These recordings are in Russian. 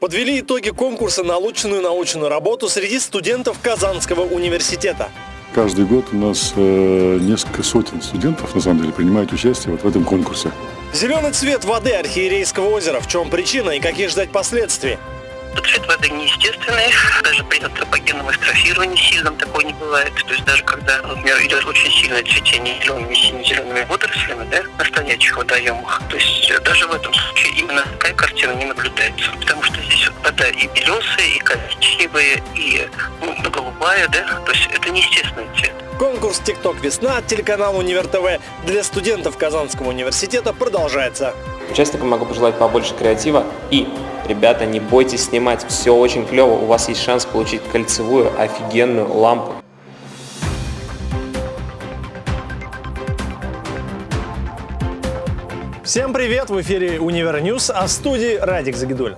Подвели итоги конкурса на лучшую научную работу среди студентов Казанского университета. Каждый год у нас э, несколько сотен студентов, на самом деле, принимают участие вот в этом конкурсе. Зеленый цвет воды Архиерейского озера. В чем причина и какие ждать последствий? Цвет воды неестественный, даже при антропогенном эстрофировании сильном такое не бывает. То есть даже когда, например, идет очень сильное цветение зелеными сине-зелеными водорослями, да, на стоячих водоемах, то есть даже в этом случае именно такая картина не наблюдается. Потому что здесь вот вода и белесая, и коричневая, и ну, голубая, да, то есть это неестественный цвет. Конкурс «ТикТок Весна» от телеканала «Универ ТВ» для студентов Казанского университета продолжается. Участникам могу пожелать побольше креатива и Ребята, не бойтесь снимать, все очень клево, у вас есть шанс получить кольцевую офигенную лампу. Всем привет! В эфире «Универ News», а в студии Радик Загидуль.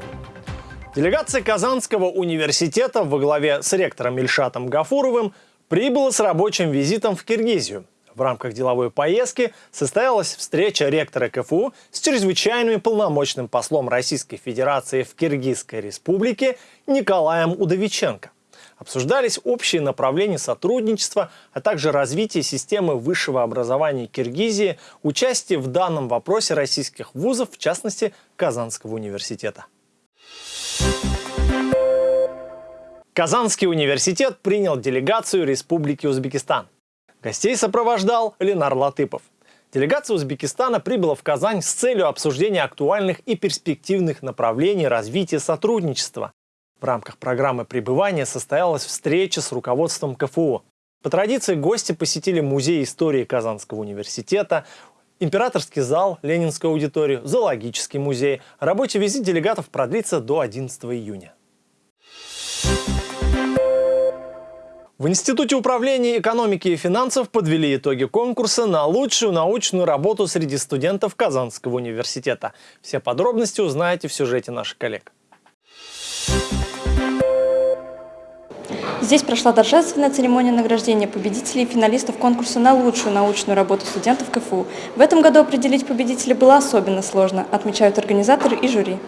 Делегация Казанского университета во главе с ректором Ильшатом Гафуровым прибыла с рабочим визитом в Киргизию. В рамках деловой поездки состоялась встреча ректора КФУ с чрезвычайным и полномочным послом Российской Федерации в Киргизской Республике Николаем Удовиченко. Обсуждались общие направления сотрудничества, а также развитие системы высшего образования Киргизии, участие в данном вопросе российских вузов, в частности Казанского университета. Казанский университет принял делегацию Республики Узбекистан. Гостей сопровождал Ленар Латыпов. Делегация Узбекистана прибыла в Казань с целью обсуждения актуальных и перспективных направлений развития сотрудничества. В рамках программы пребывания состоялась встреча с руководством КФУ. По традиции гости посетили Музей истории Казанского университета, Императорский зал, Ленинскую аудиторию, Зоологический музей. Рабочий визит делегатов продлится до 11 июня. В Институте управления экономики и финансов подвели итоги конкурса на лучшую научную работу среди студентов Казанского университета. Все подробности узнаете в сюжете наших коллег. Здесь прошла торжественная церемония награждения победителей и финалистов конкурса на лучшую научную работу студентов КФУ. В этом году определить победителей было особенно сложно, отмечают организаторы и жюри.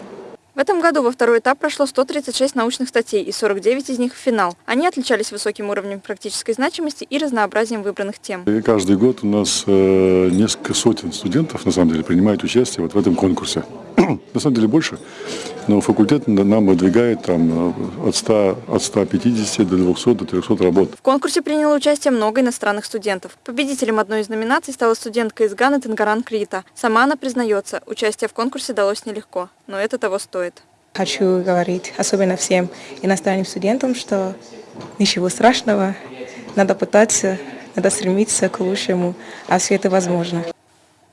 В этом году во второй этап прошло 136 научных статей, и 49 из них в финал. Они отличались высоким уровнем практической значимости и разнообразием выбранных тем. И каждый год у нас э, несколько сотен студентов, на самом деле, принимают участие вот в этом конкурсе. на самом деле больше, но факультет нам выдвигает там, э, от, 100, от 150 до 200, до 300 работ. В конкурсе приняло участие много иностранных студентов. Победителем одной из номинаций стала студентка из Ганы Тангаран Крита. Сама она признается, участие в конкурсе далось нелегко, но это того стоит стоит. Хочу говорить, особенно всем иностранным студентам, что ничего страшного, надо пытаться, надо стремиться к лучшему, а все это возможно.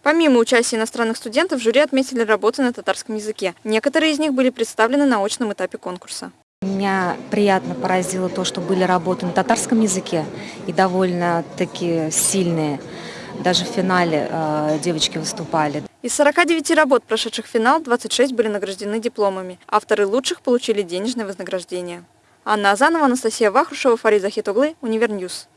Помимо участия иностранных студентов, жюри отметили работы на татарском языке. Некоторые из них были представлены на очном этапе конкурса. Меня приятно поразило то, что были работы на татарском языке и довольно-таки сильные. Даже в финале э, девочки выступали. Из 49 работ, прошедших финал, 26 были награждены дипломами. Авторы лучших получили денежное вознаграждение. Анна Азанова, Анастасия Вахрушева, Фарид Захит оглы, Универ News.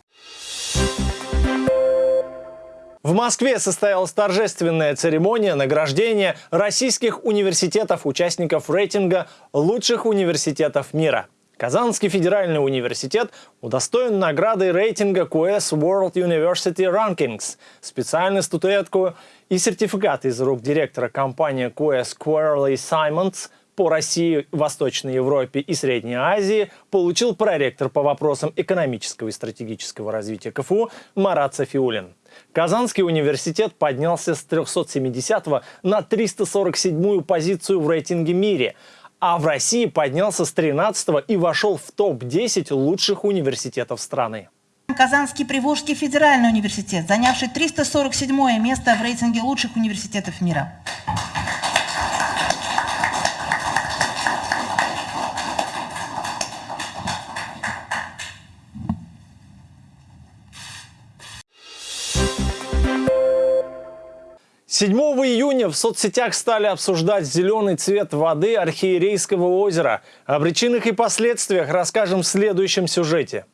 В Москве состоялась торжественная церемония награждения российских университетов-участников рейтинга лучших университетов мира. Казанский федеральный университет удостоен награды рейтинга QS World University Rankings, специальную статуэтку и сертификат из рук директора компании QS Quacquarelli Symonds по России, Восточной Европе и Средней Азии получил проректор по вопросам экономического и стратегического развития КФУ Марат Софиулин. Казанский университет поднялся с 370 на 347 позицию в рейтинге мире – а в России поднялся с 13 и вошел в топ-10 лучших университетов страны. Казанский Приволжский федеральный университет, занявший 347 место в рейтинге лучших университетов мира. 7 июня в соцсетях стали обсуждать зеленый цвет воды Архиерейского озера. О причинах и последствиях расскажем в следующем сюжете.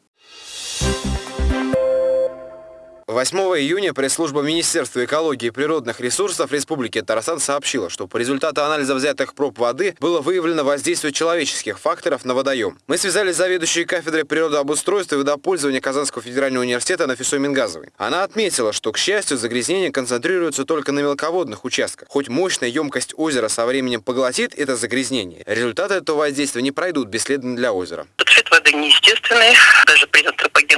8 июня пресс-служба Министерства экологии и природных ресурсов Республики Татарстан сообщила, что по результату анализа взятых проб воды было выявлено воздействие человеческих факторов на водоем. Мы связались с заведующей кафедрой природообустройства и водопользования Казанского федерального университета Нафисой Мингазовой. Она отметила, что, к счастью, загрязнение концентрируется только на мелководных участках. Хоть мощная емкость озера со временем поглотит это загрязнение, результаты этого воздействия не пройдут бесследно для озера. Цвет воды неестественный, даже при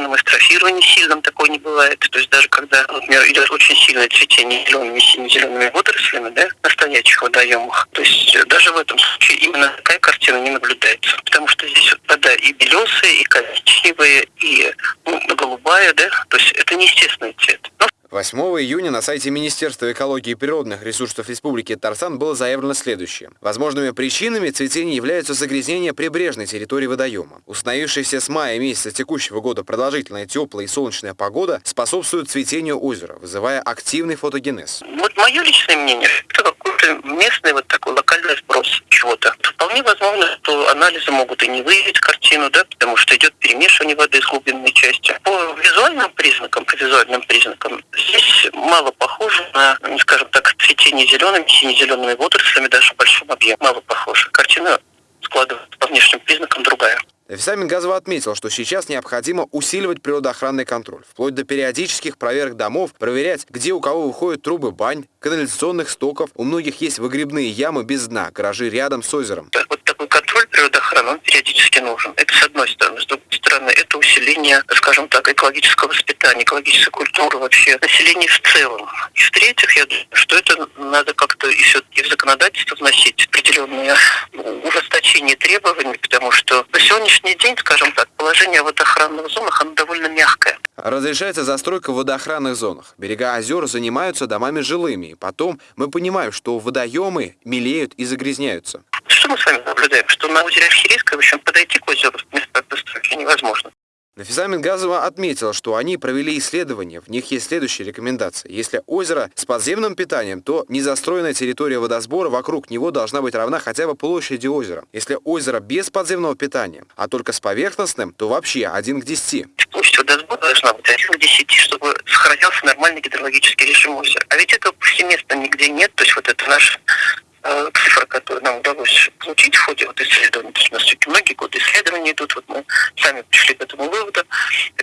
антропогенном эстрофировании сильном такой не бывает. То есть даже когда, например, идет очень сильное цветение зелеными сине-зелеными водорослями, да, на стоячих водоемах, то есть э, даже в этом случае именно такая картина не наблюдается. Потому что здесь вода и белесая, и коричневая, и ну, голубая, да, то есть это неестественный цвет. Но 8 июня на сайте Министерства экологии и природных ресурсов Республики Татарстан было заявлено следующее. Возможными причинами цветения являются загрязнения прибрежной территории водоема. Установившаяся с мая месяца текущего года продолжительная теплая и солнечная погода способствует цветению озера, вызывая активный фотогенез. Вот мое личное мнение, это какой-то местный вот такой локальный сброс чего-то. Вполне возможно, что анализы могут и не выявить картину, да, потому что идет перемешивание воды с глубинной части. По визуальным признакам, по визуальным признакам, здесь мало похоже на, ну, скажем так, цветение зелеными, сине-зелеными водорослями, даже в большом объеме. Мало похоже. Картина складывается по внешним признакам Нафиса Мингазова отметил, что сейчас необходимо усиливать природоохранный контроль, вплоть до периодических проверок домов, проверять, где у кого выходят трубы бань, канализационных стоков, у многих есть выгребные ямы без дна, гаражи рядом с озером. Вот такой контроль природоохраны, он периодически нужен. Это с одной стороны. С другой стороны, это усиление, скажем так, экологического воспитания, экологической культуры вообще, населения в целом. И в-третьих, я думаю, что это надо как-то и все-таки в законодательство вносить определенные ужесточения требований, потому что на сегодняшний день, скажем так, положение в водоохранных зонах, оно довольно мягкое. Разрешается застройка в водоохранных зонах. Берега озер занимаются домами жилыми. Потом мы понимаем, что водоемы мелеют и загрязняются. Что мы с вами наблюдаем? Что на озере Архирейское, в общем, подойти к озеру с места постройки невозможно. Нафиса Мингазова отметила, что они провели исследования. В них есть следующие рекомендации. Если озеро с подземным питанием, то незастроенная территория водосбора вокруг него должна быть равна хотя бы площади озера. Если озеро без подземного питания, а только с поверхностным, то вообще 1 к 10. Площадь водосбора должна быть 1 к 10, чтобы сохранялся нормальный гидрологический режим озера. А ведь этого повсеместно нигде нет. То есть вот это наш э, цифра, которую нам удалось получить в ходе вот исследований. То есть у нас многие годы исследований идут, вот мы сами пришли к этому выводу.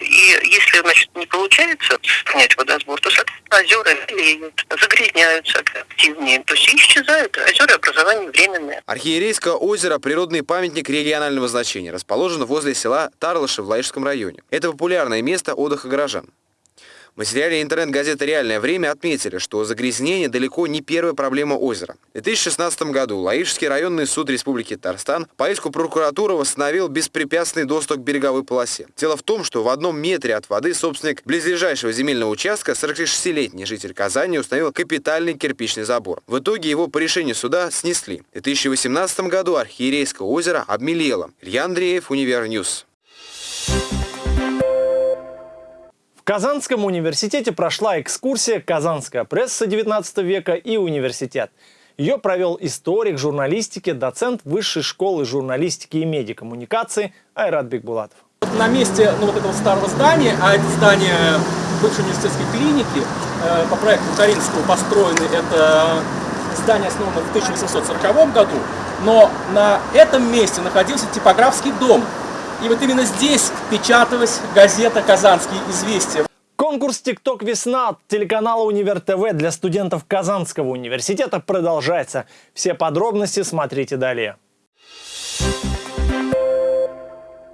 И если, значит, не получается сохранять водосбор, то, соответственно, озера мелеют, загрязняются активнее, то есть исчезают, озера образование временное. Архиерейское озеро – природный памятник регионального значения, расположен возле села Тарлыши в Лаишском районе. Это популярное место отдыха горожан. В материале интернет-газеты «Реальное время» отметили, что загрязнение далеко не первая проблема озера. В 2016 году Лаишский районный суд Республики Татарстан по иску прокуратуры восстановил беспрепятственный доступ к береговой полосе. Дело в том, что в одном метре от воды собственник близлежащего земельного участка, 46-летний житель Казани, установил капитальный кирпичный забор. В итоге его по решению суда снесли. В 2018 году Архиерейское озеро обмелело. Илья Андреев, Универ News. В Казанском университете прошла экскурсия «Казанская пресса XIX века и университет». Ее провел историк журналистики, доцент Высшей школы журналистики и медиакоммуникации Айрат Бекбулатов. На месте ну, вот этого старого здания, а это здание бывшей университетской клиники, э, по проекту Каринского построены, это здание основано в 1840 году, но на этом месте находился типографский дом. И вот именно здесь печаталась газета «Казанские известия». Конкурс «ТикТок Весна» от телеканала «Универ ТВ» для студентов Казанского университета продолжается. Все подробности смотрите далее.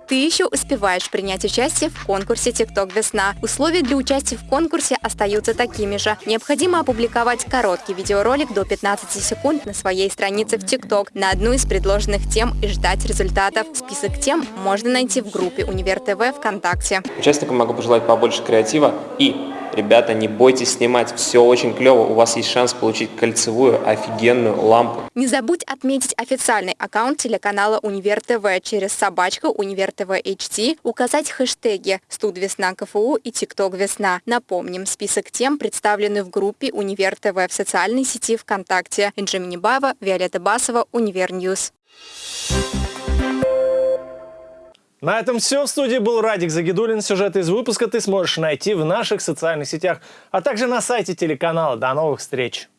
Ты еще успеваешь принять участие в конкурсе «ТикТок Весна». Условия для участия в конкурсе остаются такими же. Необходимо опубликовать короткий видеоролик до 15 секунд на своей странице в ТикТок на одну из предложенных тем и ждать результатов. Список тем можно найти в группе «Универ ТВ» ВКонтакте. Участникам могу пожелать побольше креатива и Ребята, не бойтесь снимать, все очень клево, у вас есть шанс получить кольцевую офигенную лампу. Не забудь отметить официальный аккаунт телеканала Универ ТВ через собачку Универ ТВ HT, указать хэштеги «Студ Весна КФУ» и «ТикТок Весна». Напомним, список тем представлены в группе Универ ТВ в социальной сети ВКонтакте. Инжи Минибаева, Виолетта Басова, Универ News. На этом все. В студии был Радик Загидулин. Сюжет из выпуска ты сможешь найти в наших социальных сетях, а также на сайте телеканала. До новых встреч!